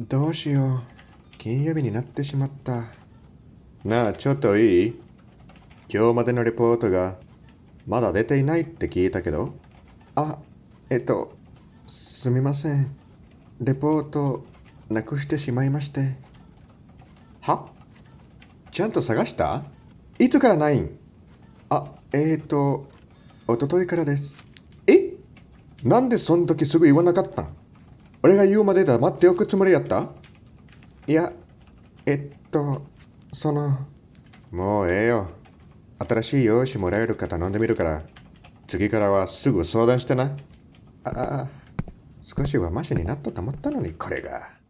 どうしよう。金曜日になってしまった。なあ、ちょっといい？今日までのレポートがまだ出ていないって聞いたけど。あ、えっと、すみません。レポートなくしてしまいまして。は？ちゃんと探した？いつからないん？あ、えーと、おとといからです。え？なんでそん時すぐ言わなかったん？俺が言うまで黙っておくつもりやった？いや、えっと、その、もうええよ。新しい用紙もらえるか頼んでみるから、次からはすぐ相談してな。ああ、少しはマシになったと思ったのに、これが。